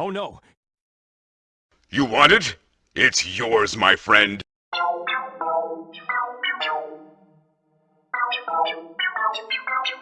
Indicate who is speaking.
Speaker 1: Oh no.
Speaker 2: You want it? It's yours, my friend.